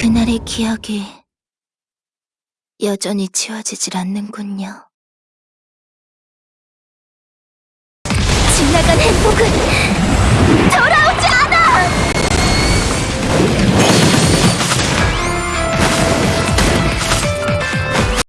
그날의 기억이 여전히 지워지질 않는군요. 지나간 행복은